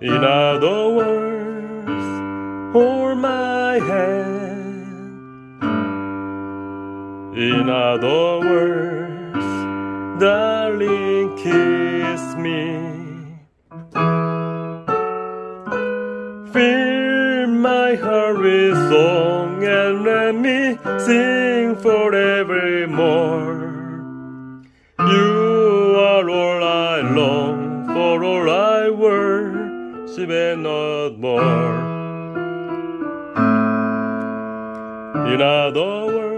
In other words, hold my hand. In other words, darling, kiss me. Fill my heart with song and let me sing forevermore. You are all I long for, all I and not more. In other words,